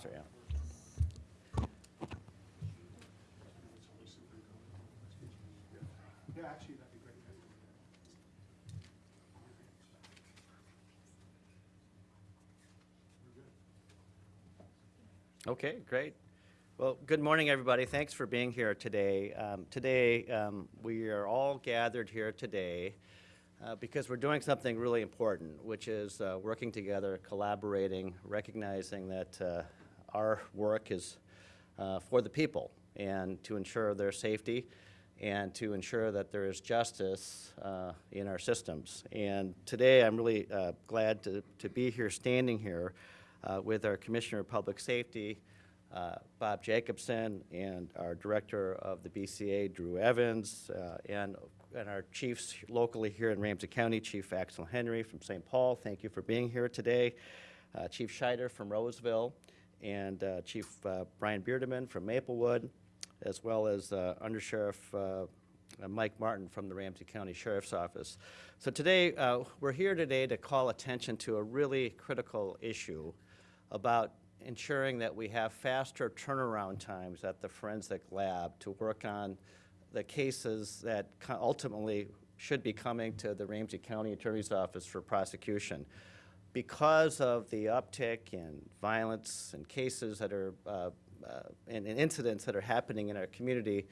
Officer, yeah. Yeah, actually, that'd be great. Okay, great. Well, good morning, everybody. Thanks for being here today. Um, Today, um, we are all gathered here today uh, because we're doing something really important, which is uh, working together, collaborating, recognizing that uh, our work is uh, for the people and to ensure their safety and to ensure that there is justice uh, in our systems. And today, I'm really uh, glad to, to be here, standing here uh, with our Commissioner of Public Safety, uh, Bob Jacobson, and our Director of the BCA, Drew Evans, uh, and, and our chiefs locally here in Ramsey County, Chief Axel Henry from St. Paul. Thank you for being here today. Chief Scheider from Roseville, and uh, Chief uh, Brian Bierdeman from Maplewood, as well as uh, Undersheriff uh, uh, Mike Martin from the Ramsey County Sheriff's Office. So today, uh, we're here today to call attention to a really critical issue about ensuring that we have faster turnaround times at the forensic lab to work on the cases that ultimately should be coming to the Ramsey County Attorney's Office for prosecution. Because of the uptick in violence and cases that are, uh, uh, and and incidents that are happening in our community,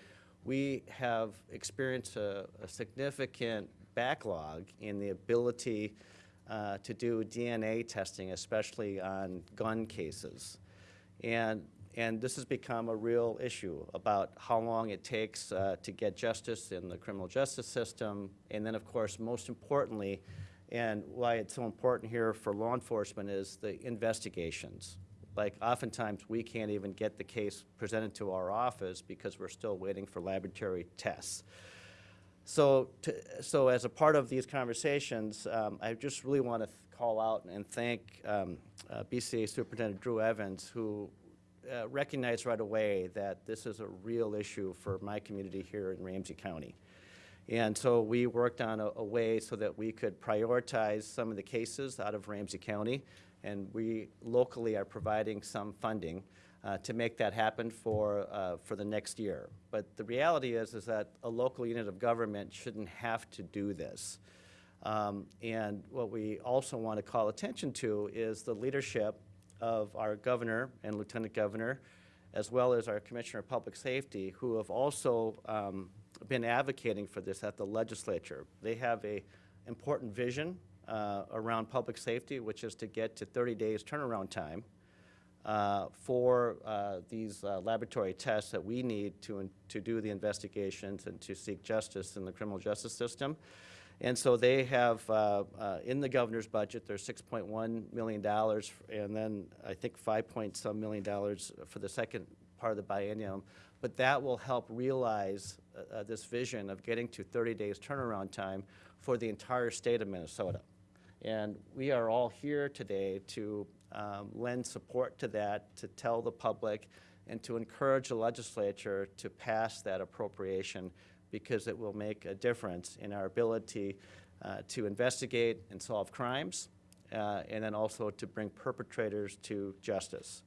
we have experienced a a significant backlog in the ability uh, to do DNA testing, especially on gun cases. And, and this has become a real issue about how long it takes uh, to get justice in the criminal justice system. And then, of course, most importantly, and why it's so important here for law enforcement is the investigations. Like oftentimes, we can't even get the case presented to our office because we're still waiting for laboratory tests. So, to, so as a part of these conversations, um, I just really want to call out and thank um, uh, BCA Superintendent Drew Evans, who uh, recognized right away that this is a real issue for my community here in Ramsey County. And so we worked on a, a way so that we could prioritize some of the cases out of Ramsey County, and we locally are providing some funding uh, to make that happen for, uh, for the next year. But the reality is, is that a local unit of government shouldn't have to do this. Um, and what we also want to call attention to is the leadership of our governor and lieutenant governor, as well as our commissioner of public safety, who have also um, been advocating for this at the legislature. They have a important vision uh, around public safety, which is to get to 30 days turnaround time uh, for uh, these uh, laboratory tests that we need to, to do the investigations and to seek justice in the criminal justice system. And so they have, uh, uh, in the governor's budget, there's $6.1 million, and then I think 5 point some million dollars for the second part of the biennium. But that will help realize uh, uh, this vision of getting to 30 days turnaround time for the entire state of Minnesota. And we are all here today to um, lend support to that, to tell the public, and to encourage the legislature to pass that appropriation because it will make a difference in our ability uh, to investigate and solve crimes, uh, and then also to bring perpetrators to justice.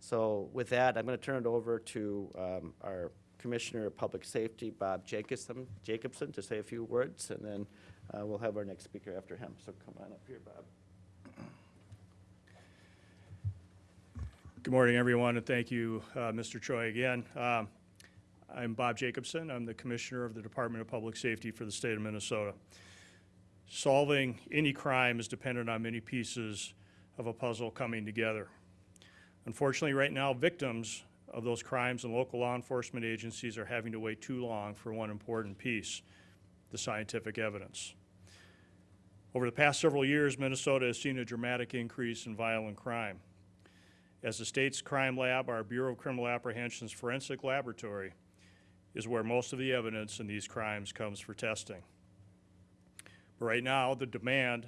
So with that, I'm going to turn it over to um, our Commissioner of Public Safety, Bob Jacobson, Jacobson, to say a few words, and then uh, we'll have our next speaker after him. So come on up here, Bob. Good morning, everyone, and thank you, uh, Mr. Choi, again. Um, I'm Bob Jacobson. I'm the Commissioner of the Department of Public Safety for the state of Minnesota. Solving any crime is dependent on many pieces of a puzzle coming together. Unfortunately, right now, victims of those crimes and local law enforcement agencies are having to wait too long for one important piece, the scientific evidence. Over the past several years, Minnesota has seen a dramatic increase in violent crime. As the state's crime lab, our Bureau of Criminal Apprehension's forensic laboratory is where most of the evidence in these crimes comes for testing. But right now, the demand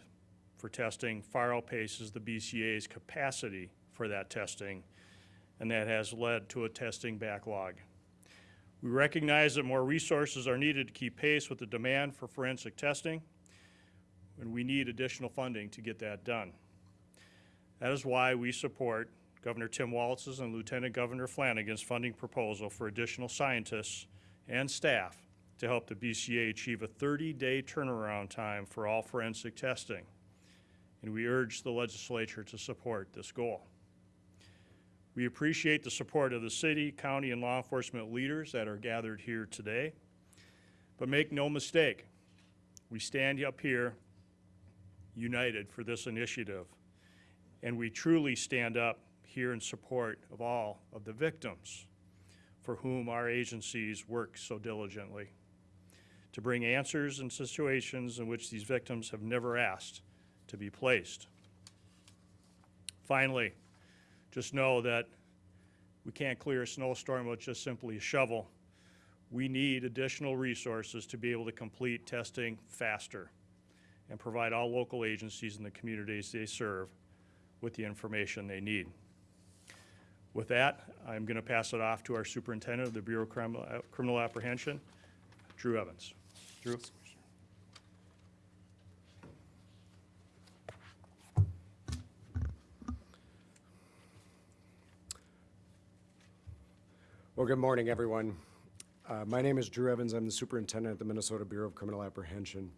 for testing far outpaces the BCA's capacity for that testing, and that has led to a testing backlog. We recognize that more resources are needed to keep pace with the demand for forensic testing, and we need additional funding to get that done. That is why we support Governor Tim Walz's and Lieutenant Governor Flanagan's funding proposal for additional scientists and staff to help the BCA achieve a 30-day turnaround time for all forensic testing. And we urge the legislature to support this goal. We appreciate the support of the city, county, and law enforcement leaders that are gathered here today. But make no mistake, we stand up here united for this initiative. And we truly stand up here in support of all of the victims for whom our agencies work so diligently to bring answers in situations in which these victims have never asked to be placed. Finally, just know that we can't clear a snowstorm with just simply a shovel. We need additional resources to be able to complete testing faster and provide all local agencies in the communities they serve with the information they need. With that, I'm going to pass it off to our superintendent of the Bureau of Criminal Criminal Apprehension, Drew Evans. Drew? Well, good morning, everyone. Uh, My name is Drew Evans. I'm the superintendent at the Minnesota Bureau of Criminal Apprehension.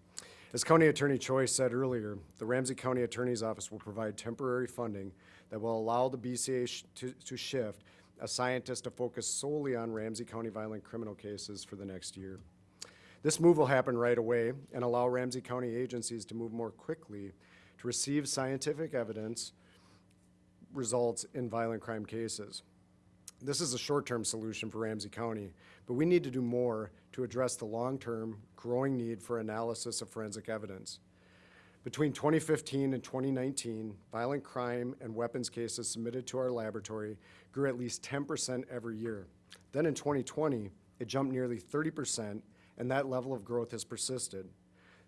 As County Attorney Choi said earlier, the Ramsey County Attorney's Office will provide temporary funding that will allow the BCA sh- to to shift a scientist to focus solely on Ramsey County violent criminal cases for the next year. This move will happen right away and allow Ramsey County agencies to move more quickly to receive scientific evidence results in violent crime cases. This is a short-term solution for Ramsey County, but we need to do more to address the long-term growing need for analysis of forensic evidence. Between 2015 and 2019, violent crime and weapons cases submitted to our laboratory grew at least 10% every year. Then in 2020, it jumped nearly 30%, and that level of growth has persisted.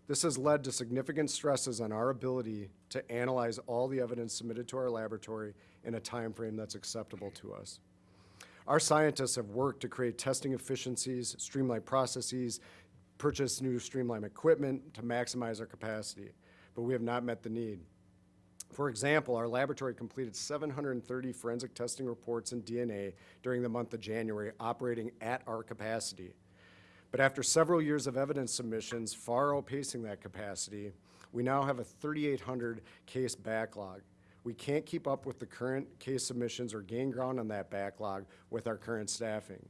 This has led to significant stresses on our ability to analyze all the evidence submitted to our laboratory in a timeframe that's acceptable to us. Our scientists have worked to create testing efficiencies, streamline processes, purchase new streamline equipment to maximize our capacity, but we have not met the need. For example, our laboratory completed 730 forensic testing reports in DNA during the month of January, operating at our capacity. But after several years of evidence submissions far outpacing that capacity, we now have a 3,800 case backlog. We can't keep up with the current case submissions or gain ground on that backlog with our current staffing.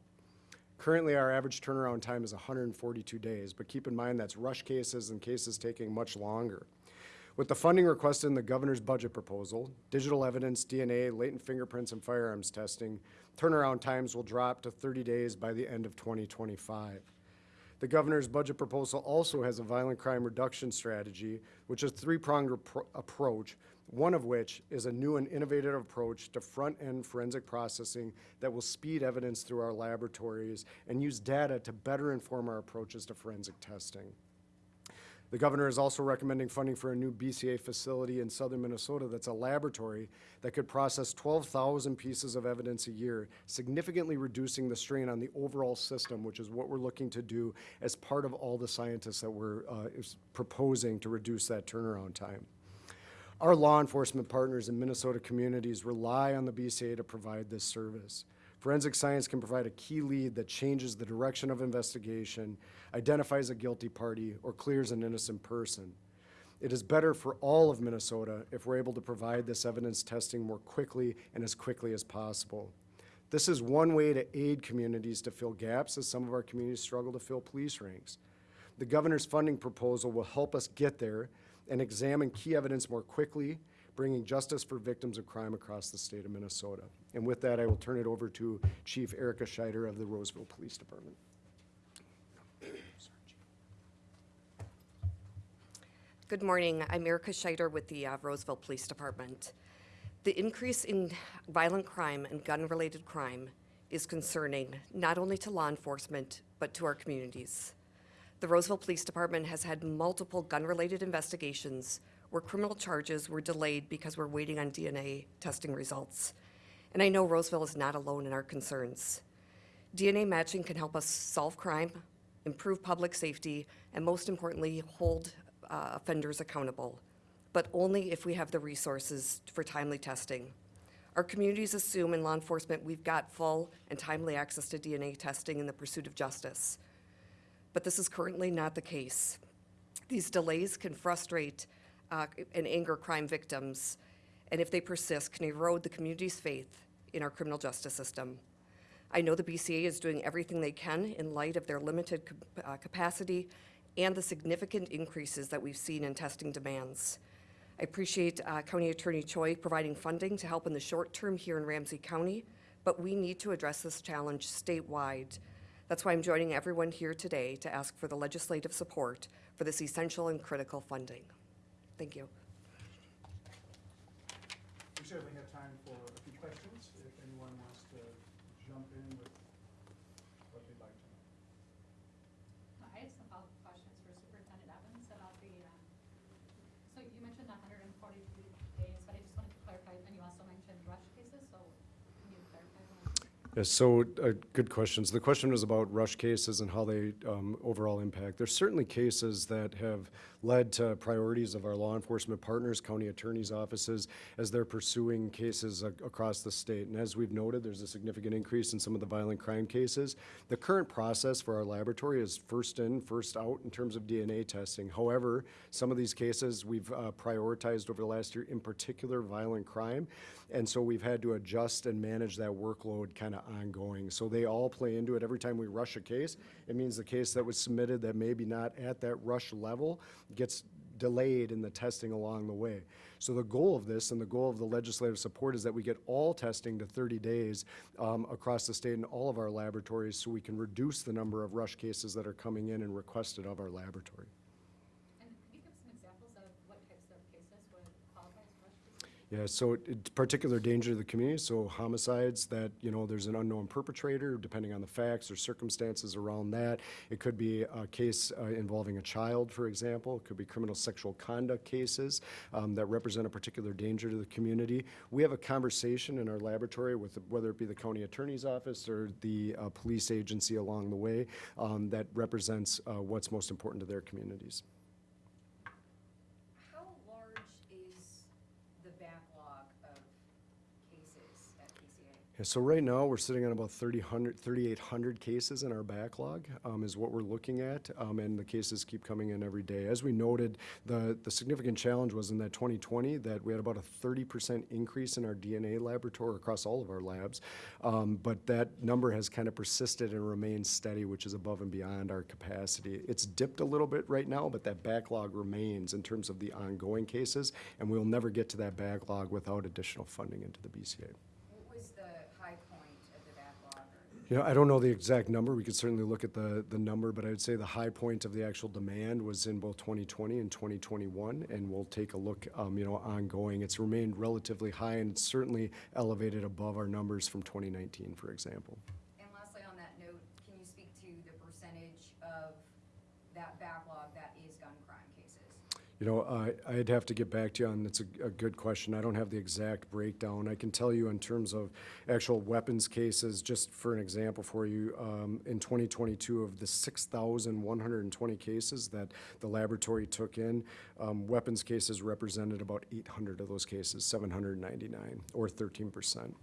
Currently, our average turnaround time is 142 days, but keep in mind that's rush cases and cases taking much longer. With the funding requested in the governor's budget proposal, digital evidence, DNA, latent fingerprints, and firearms testing, turnaround times will drop to 30 days by the end of 2025. The governor's budget proposal also has a violent crime reduction strategy, which is a three-pronged approach, one of which is a new and innovative approach to front-end forensic processing that will speed evidence through our laboratories and use data to better inform our approaches to forensic testing. The governor is also recommending funding for a new BCA facility in southern Minnesota that's a laboratory that could process 12,000 pieces of evidence a year, significantly reducing the strain on the overall system, which is what we're looking to do as part of all the scientists that we're uh, proposing to reduce that turnaround time. Our law enforcement partners in Minnesota communities rely on the BCA to provide this service. Forensic science can provide a key lead that changes the direction of investigation, identifies a guilty party, or clears an innocent person. It is better for all of Minnesota if we're able to provide this evidence testing more quickly and as quickly as possible. This is one way to aid communities to fill gaps as some of our communities struggle to fill police ranks. The governor's funding proposal will help us get there and examine key evidence more quickly, bringing justice for victims of crime across the state of Minnesota. And with that, I will turn it over to Chief Erika Scheider of the Roseville Police Department. Good morning. I'm Erika Scheider with the uh, Roseville Police Department. The increase in violent crime and gun-related crime is concerning not only to law enforcement, but to our communities. The Roseville Police Department has had multiple gun-related investigations where criminal charges were delayed because we're waiting on DNA testing results. And I know Roseville is not alone in our concerns. DNA matching can help us solve crime, improve public safety, and most importantly, hold uh, offenders accountable, but only if we have the resources for timely testing. Our communities assume in law enforcement we've got full and timely access to DNA testing in the pursuit of justice. But this is currently not the case. These delays can frustrate uh, and anger crime victims, and if they persist, can erode the community's faith in our criminal justice system. I know the BCA is doing everything they can in light of their limited uh, capacity and the significant increases that we've seen in testing demands. I appreciate uh, County Attorney Choi providing funding to help in the short term here in Ramsey County, but we need to address this challenge statewide. That's why I'm joining everyone here today to ask for the legislative support for this essential and critical funding. Thank you. We certainly have time for a few questions, if anyone wants to jump in with what they'd like to know. I have some follow-up questions for Superintendent Evans about the, um, so you mentioned the hundred and forty-three days, but I just wanted to clarify, and you also mentioned rush cases, so can you clarify that? Yes, so, uh, good questions. The question was about rush cases and how they um, overall impact. There's certainly cases that have led to priorities of our law enforcement partners, county attorneys' offices, as they're pursuing cases across the state. And as we've noted, there's a significant increase in some of the violent crime cases. The current process for our laboratory is first in, first out in terms of DNA testing. However, some of these cases we've uh, prioritized over the last year, in particular violent crime. And so we've had to adjust and manage that workload kind of ongoing. So they all play into it. Every time we rush a case, it means the case that was submitted that maybe not at that rush level gets delayed in the testing along the way. So the goal of this and the goal of the legislative support is that we get all testing to 30 days um, across the state in all of our laboratories so we can reduce the number of rush cases that are coming in and requested of our laboratory. And could you give some examples of what types of cases would qualify as rush cases? Yeah, so it- it's particular danger to the community, so homicides that, you know, there's an unknown perpetrator, depending on the facts or circumstances around that. It could be a case uh, involving a child, for example. It could be criminal sexual conduct cases um, that represent a particular danger to the community. We have a conversation in our laboratory with, whether it be the county attorney's office or the uh, police agency along the way, um, that represents uh, what's most important to their communities. How large is the backlog of cases at BCA? Yeah, so right now, we're sitting on about 3,000 3,800 cases in our backlog, um, is what we're looking at, um, and the cases keep coming in every day. As we noted, the, the significant challenge was in that 2020, that we had about a 30% increase in our DNA laboratory across all of our labs, um, but that number has kind of persisted and remained steady, which is above and beyond our capacity. It's dipped a little bit right now, but that backlog remains in terms of the ongoing cases, and we'll never get to that backlog without additional funding into the BCA. What was the high point of the backlog? or- You know, I don't know the exact number. We could certainly look at the, the number, but I would say the high point of the actual demand was in both 2020 and 2021, and we'll take a look, um, you know, ongoing. It's remained relatively high and certainly elevated above our numbers from 2019, for example. And lastly, on that note, can you speak to the percentage of that backlog that is gun crime cases? You know, I, I'd have to get back to you on, that's a, a good question. I don't have the exact breakdown. I can tell you in terms of actual weapons cases, just for an example for you, um, in 2022, of the 6,120 cases that the laboratory took in, um, weapons cases represented about 800 of those cases, 799, or 13 percent.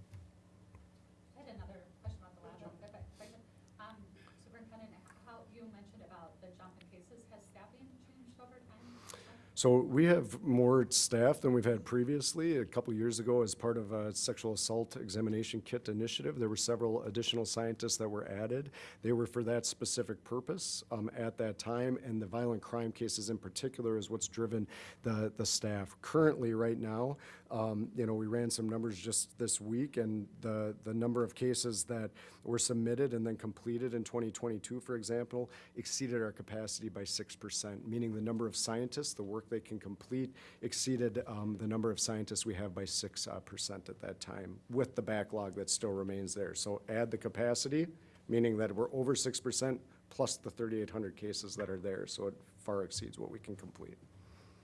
I had another question about the lab, if I, if I could. Um, Superintendent, how, you mentioned about the jump in cases, has staffing changed over time? So we have more staff than we've had previously. A couple years ago, as part of a sexual assault examination kit initiative, there were several additional scientists that were added. They were for that specific purpose um, at that time, and the violent crime cases in particular is what's driven the, the staff. Currently, right now, um, you know, we ran some numbers just this week, and the, the number of cases that were submitted and then completed in 2022, for example, exceeded our capacity by 6%, meaning the number of scientists, the work they can complete, exceeded um, the number of scientists we have by 6 uh, percent at that time, with the backlog that still remains there. So add the capacity, meaning that we're over 6% plus the 3,800 cases that are there, so it far exceeds what we can complete.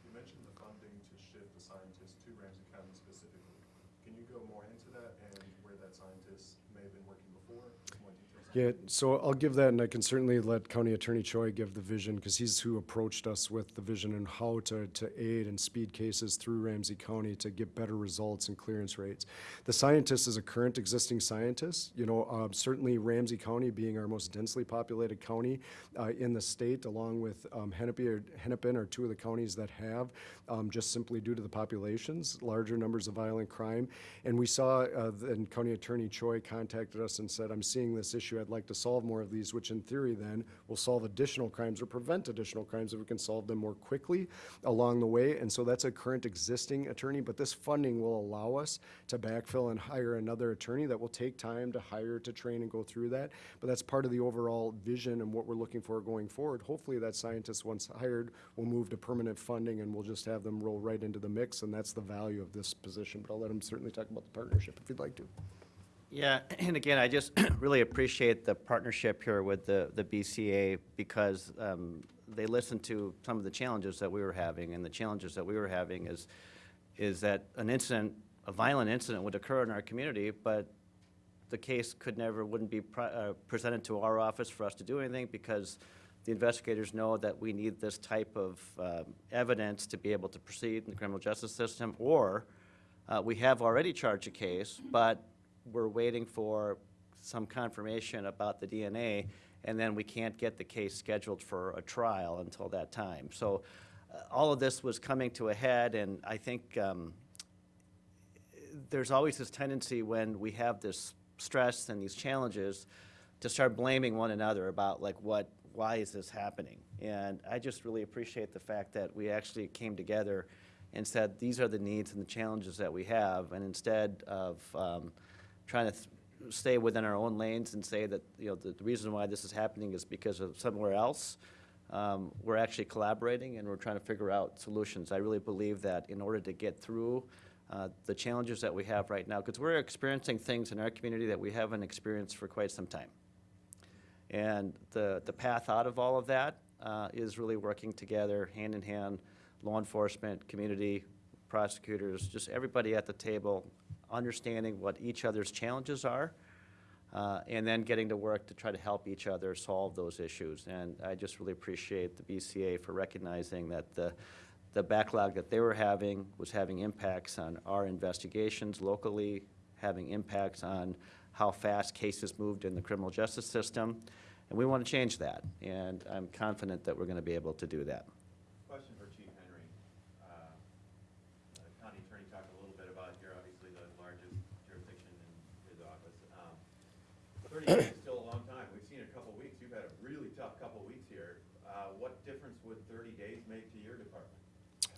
You mentioned the funding to shift the scientists to Ramsey County specifically. Can you go more into that and where that scientist may have been working before? More details on Yeah, so I'll give that, and I can certainly let County Attorney Choi give the vision, because he's who approached us with the vision and how to, to aid and speed cases through Ramsey County to get better results and clearance rates. The scientist is a current existing scientist, you know, uh, certainly Ramsey County being our most densely populated county uh, in the state, along with um, Hennepin, or- Hennepin are two of the counties that have, um, just simply due to the populations, larger numbers of violent crime. And we saw, uh, then County Attorney Choi contacted us and said, I'm seeing this issue, I'd like to solve more of these, which in theory then will solve additional crimes or prevent additional crimes if we can solve them more quickly along the way. And so that's a current existing attorney, but this funding will allow us to backfill and hire another attorney that will take time to hire, to train and go through that. But that's part of the overall vision and what we're looking for going forward. Hopefully that scientist, once hired, will move to permanent funding and we'll just have them roll right into the mix. And that's the value of this position. But I'll let him certainly talk about the partnership if you'd like to. Yeah, and again, I just really appreciate the partnership here with the, the BCA because um, they listened to some of the challenges that we were having, and the challenges that we were having is, is that an incident, a violent incident would occur in our community, but the case could never, wouldn't be uh, presented to our office for us to do anything because the investigators know that we need this type of um, evidence to be able to proceed in the criminal justice system, or uh, we have already charged a case, but we're waiting for some confirmation about the DNA, and then we can't get the case scheduled for a trial until that time. So uh, all of this was coming to a head, and I think um, there's always this tendency when we have this stress and these challenges to start blaming one another about like what, why is this happening? And I just really appreciate the fact that we actually came together and said, these are the needs and the challenges that we have, and instead of um, trying to stay within our own lanes and say that, you know, the, the reason why this is happening is because of somewhere else, um, we're actually collaborating and we're trying to figure out solutions. I really believe that in order to get through uh, the challenges that we have right now, because we're experiencing things in our community that we haven't experienced for quite some time. And the, the path out of all of that uh, is really working together, hand in hand, law enforcement, community, prosecutors, just everybody at the table, understanding what each other's challenges are, uh, and then getting to work to try to help each other solve those issues. And I just really appreciate the BCA for recognizing that the, the backlog that they were having was having impacts on our investigations locally, having impacts on how fast cases moved in the criminal justice system, and we want to change that. And I'm confident that we're going to be able to do that. Question for Chief Henry. Uh, the County Attorney talked a little bit about, you're obviously the largest jurisdiction in his office. Um, Still a long time. We've seen a couple weeks. You've had a really tough couple weeks here. Uh, What difference would thirty days make to your department?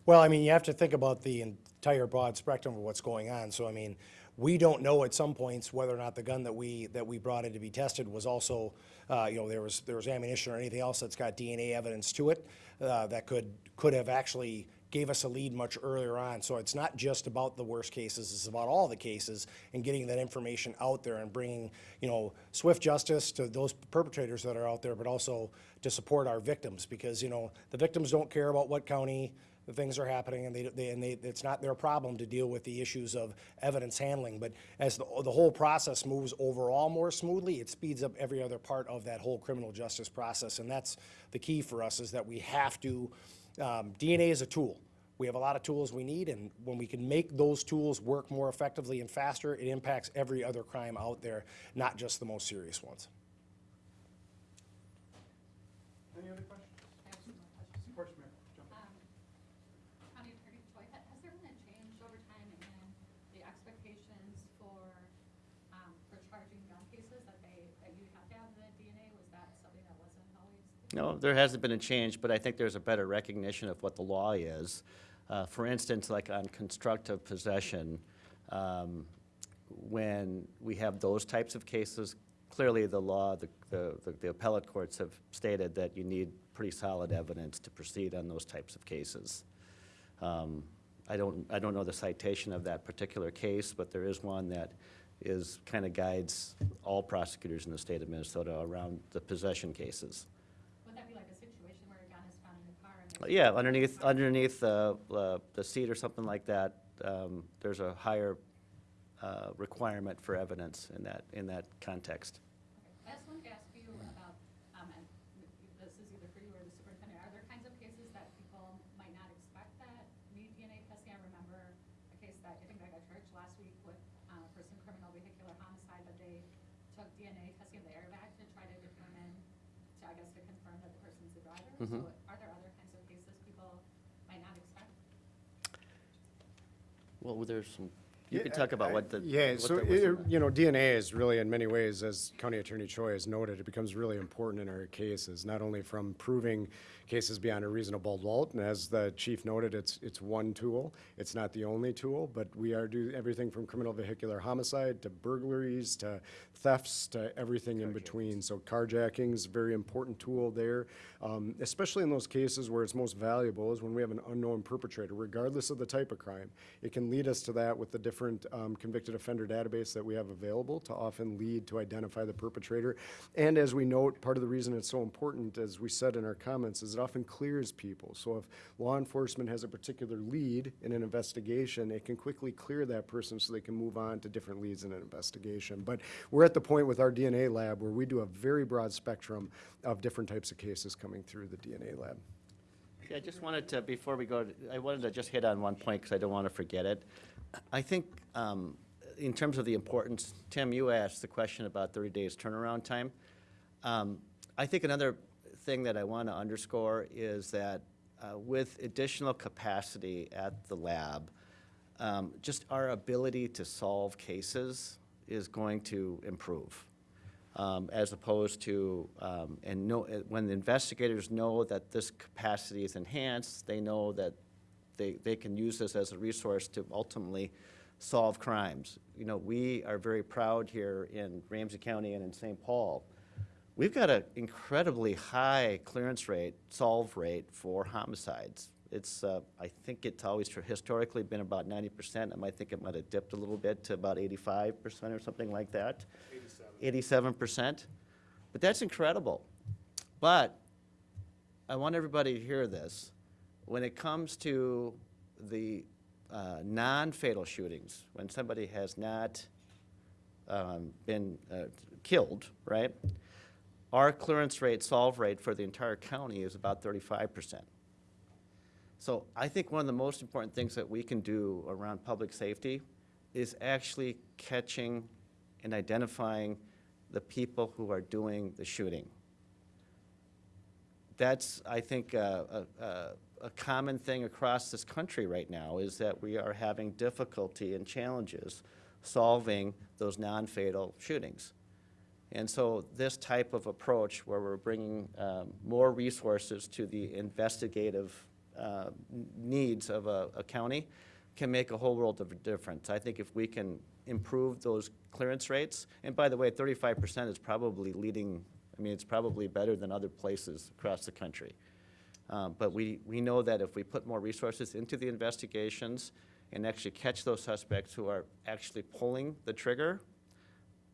Well, I mean, you have to think about the entire broad spectrum of what's going on. So, I mean, we don't know at some points whether or not the gun that we, that we brought in to be tested was also, uh, you know, there was, there was ammunition or anything else that's got DNA evidence to it, uh, that could, could have actually gave us a lead much earlier on. So it's not just about the worst cases, it's about all the cases and getting that information out there and bringing, you know, swift justice to those perpetrators that are out there, but also to support our victims because, you know, the victims don't care about what county, the things are happening and they, they, and they, it's not their problem to deal with the issues of evidence handling. But as the, the whole process moves overall more smoothly, it speeds up every other part of that whole criminal justice process. And that's the key for us is that we have to, um, DNA is a tool. We have a lot of tools we need, and when we can make those tools work more effectively and faster, it impacts every other crime out there, not just the most serious ones. Any other questions? I have No, there hasn't been a change, but I think there's a better recognition of what the law is. Uh, For instance, like on constructive possession, um, when we have those types of cases, clearly the law, the- the the appellate courts have stated that you need pretty solid evidence to proceed on those types of cases. Um, I don't, I don't know the citation of that particular case, but there is one that is, kind of guides all prosecutors in the state of Minnesota around the possession cases. Yeah, underneath underneath uh, uh, the seat or something like that, um, there's a higher uh, requirement for evidence in that in that context. Okay. I just wanted to ask you about, um, and this is either for you or the superintendent. Are there kinds of cases that people might not expect that need DNA testing? I remember a case that I think I got charged last week with um, a person criminal vehicular homicide that they took DNA testing of the airbag to try to determine, to, I guess, to confirm that the person's the driver. Mm -hmm. so mm-hmm. Well, there's some, you could talk about what the. Yeah, what so, in it- the- you know, DNA is really, in many ways, as County Attorney Choi has noted, it becomes really important in our cases, not only from proving cases beyond a reasonable doubt, and as the chief noted, it's, it's one tool. It's not the only tool, but we are do everything from criminal vehicular homicide to burglaries to thefts to everything in between. So carjacking is a very important tool there, um, especially in those cases where it's most valuable is when we have an unknown perpetrator, regardless of the type of crime. It can lead us to that with the different um, convicted offender database that we have available to often lead to identify the perpetrator. And as we note, part of the reason it's so important, as we said in our comments, is it often clears people. So if law enforcement has a particular lead in an investigation, it can quickly clear that person so they can move on to different leads in an investigation. But we're at the point with our DNA lab where we do a very broad spectrum of different types of cases coming through the DNA lab. Yeah, I just wanted to, before we go, I wanted to just hit on one point, because I don't want to forget it. I think, um, in terms of the importance, Tim, you asked the question about 30 days turnaround time. Um, I think another thing that I want to underscore is that uh, with additional capacity at the lab, um, just our ability to solve cases is going to improve um, as opposed to, um, and know, when the investigators know that this capacity is enhanced, they know that they, they can use this as a resource to ultimately solve crimes. You know, we are very proud here in Ramsey County and in St. Paul. We've got an incredibly high clearance rate, solve rate for homicides. It's, uh, I think it's always historically been about ninety percent. I might think it might have dipped a little bit to about eighty-five percent or something like that. Eighty-seven percent. But that's incredible. But I want everybody to hear this. When it comes to the uh, non-fatal shootings, when somebody has not um, been uh, killed, right? Our clearance rate, solve rate for the entire county is about thirty-five percent. So I think one of the most important things that we can do around public safety is actually catching and identifying the people who are doing the shooting. That's, I think, a, a, a- common thing across this country right now, is that we are having difficulty and challenges solving those non-fatal shootings. And so this type of approach, where we're bringing um, more resources to the investigative uh, needs of a, a county, can make a whole world of difference. I think if we can improve those clearance rates, and by the way, thirty-five percent is probably leading, I mean, it's probably better than other places across the country. Um, But we, we know that if we put more resources into the investigations and actually catch those suspects who are actually pulling the trigger,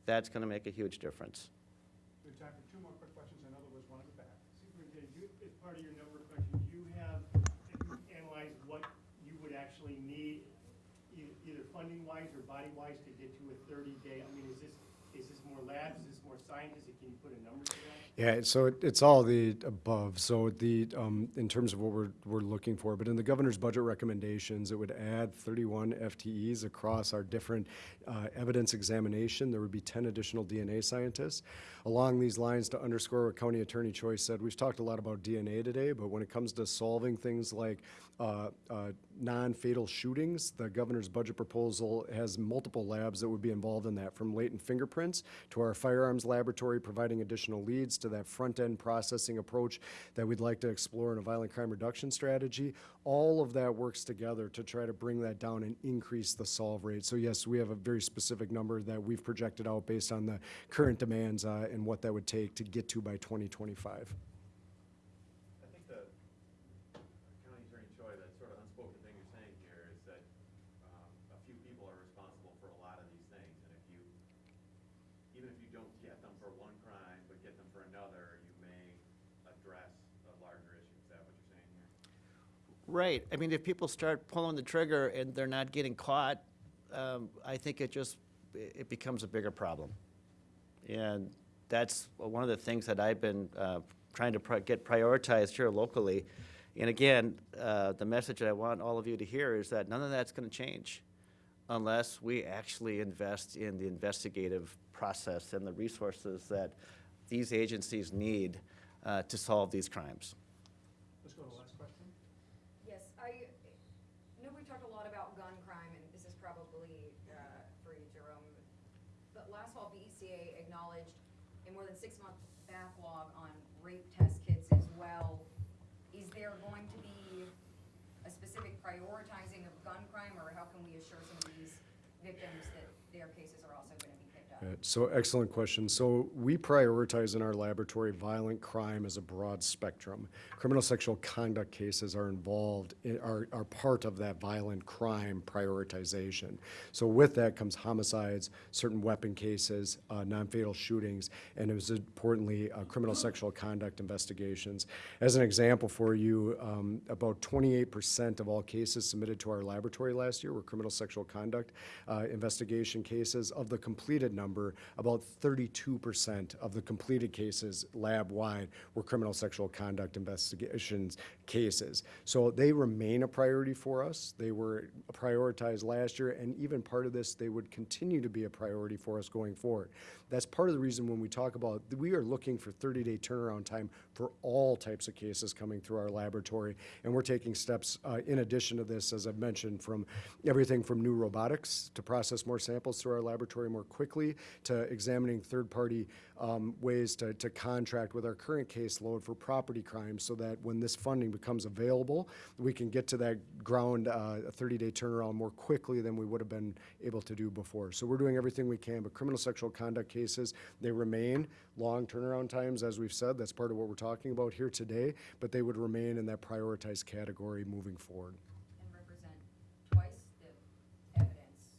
that's going to make a huge difference. We have time for two more quick questions. There was one in the back. Superintendent, you, as part of your of questions, you have analyzed what you would actually need, either funding-wise or body-wise, to get to a thirty-day? I mean, is this, is this more labs, is this more scientists? Can you put a number to that? Yeah, so it- it's all the above. So the, um, in terms of what we're, we're looking for, but in the governor's budget recommendations, it would add thirty-one FTEs across our different, uh, evidence examination. There would be ten additional DNA scientists. Along these lines, to underscore what County Attorney Choi said, we've talked a lot about DNA today, but when it comes to solving things like, uh, uh, non-fatal shootings, the governor's budget proposal has multiple labs that would be involved in that, from latent fingerprints to our firearms laboratory providing additional leads to that front-end processing approach that we'd like to explore in a violent crime reduction strategy. All of that works together to try to bring that down and increase the solve rate. So yes, we have a very specific number that we've projected out based on the current demands uh, and what that would take to get to by 2025. I think the County Attorney Choi, that sort of unspoken thing you're saying here is that um, a few people are responsible for a lot of these things. And if you, even if you don't get them for one crime, but get them for another, you may address a larger issue. Is that what you're saying here? Right. I mean, if people start pulling the trigger and they're not getting caught, um, I think it just, it becomes a bigger problem. And that's one of the things that I've been uh, trying to pri- get prioritized here locally. And again, uh, the message I want all of you to hear is that none of that's going to change unless we actually invest in the investigative process and the resources that these agencies need uh, to solve these crimes. Let's go to the last question. Yes, I know we talked a lot about gun crime, and this is probably uh, for you, Jerome. But last acknowledged a more than six-month backlog on rape test kits as well. Is there going to be a specific prioritizing of gun crime, or how can we assure some of these victims that their cases are also Uh, So excellent question. So we prioritize in our laboratory violent crime as a broad spectrum. Criminal sexual conduct cases are involved, i- are, are part of that violent crime prioritization. So with that comes homicides, certain weapon cases, uh, non-fatal shootings, and it was importantly, uh, criminal sexual conduct investigations. As an example for you, um, about twenty-eight percent of all cases submitted to our laboratory last year were criminal sexual conduct uh, investigation cases. Of the completed number, about thirty-two percent of the completed cases lab-wide were criminal sexual conduct investigations cases. So they remain a priority for us. They were prioritized last year, and even part of this, they would continue to be a priority for us going forward. That's part of the reason when we talk about, we are looking for thirty-day turnaround time for all types of cases coming through our laboratory. And we're taking steps, uh, in addition to this, as I've mentioned, from everything from new robotics to process more samples through our laboratory more quickly, to examining third-party, um, ways to, to contract with our current caseload for property crimes so that when this funding becomes available, we can get to that ground, uh, a thirty-day turnaround more quickly than we would have been able to do before. So we're doing everything we can, but criminal sexual conduct cases, they remain long turnaround times, as we've said, that's part of what we're talking about here today, but they would remain in that prioritized category moving forward. And represent twice the evidence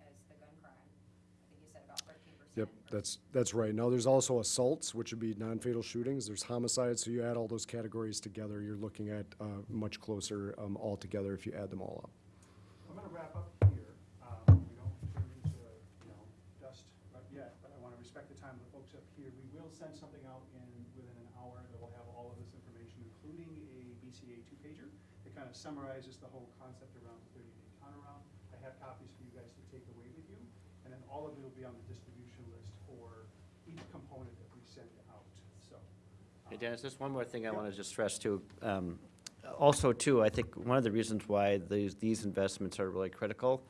as the gun crime? I think you said about thirteen percent. Yep, that's, that's right. Now, there's also assaults, which would be non-fatal shootings. There's homicides, so you add all those categories together, you're looking at uh, much closer um, altogether if you add them all up. I'm gonna wrap up here. Um, We don't turn into, you know, dust yet, but I wanna respect the time of the folks up here. We will send something out in, within an hour that will have all of this information, including a BCA two-pager that kind of summarizes the whole concept around the thirty-day turnaround. I have copies for you guys to take away with you, and then all of it will be on the each component that we send out, so. Hey, Dennis, just one more thing I want to just stress too. Um, Also, too, I think one of the reasons why these, these investments are really critical,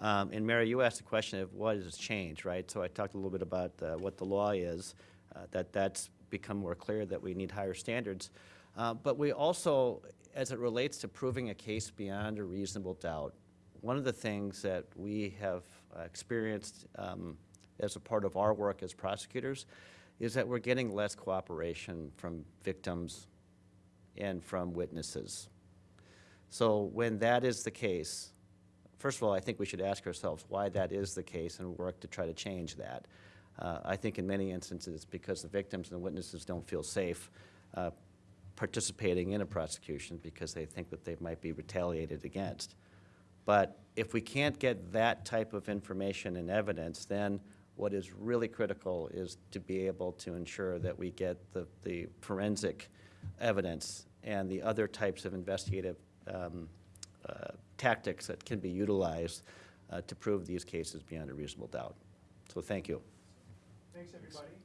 um, and Mary, you asked the question of what has changed, right? So I talked a little bit about uh, what the law is, uh, that that's become more clear that we need higher standards. Uh, But we also, as it relates to proving a case beyond a reasonable doubt, one of the things that we have experienced um, as a part of our work as prosecutors is that we're getting less cooperation from victims and from witnesses. So when that is the case, first of all, I think we should ask ourselves why that is the case and work to try to change that. Uh, I think in many instances, it's because the victims and the witnesses don't feel safe uh, participating in a prosecution because they think that they might be retaliated against. But if we can't get that type of information and evidence, then what is really critical is to be able to ensure that we get the, the forensic evidence and the other types of investigative um, uh, tactics that can be utilized uh, to prove these cases beyond a reasonable doubt. So thank you. Thanks, everybody.